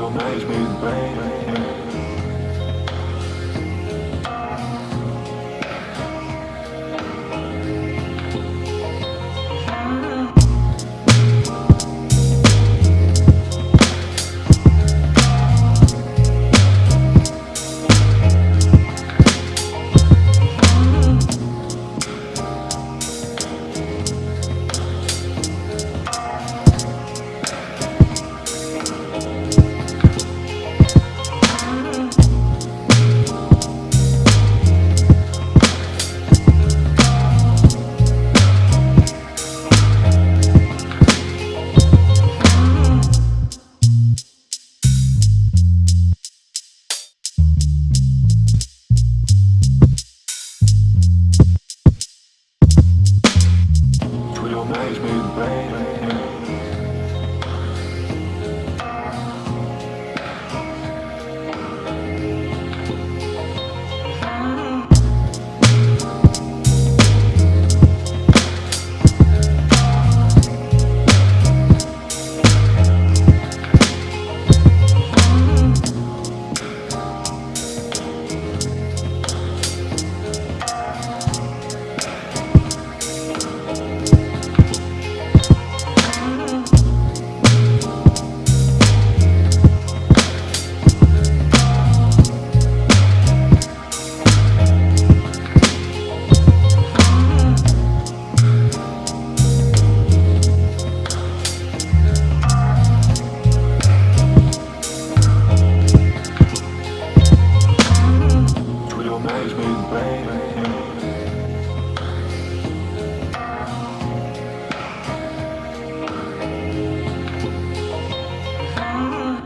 you noise me, baby.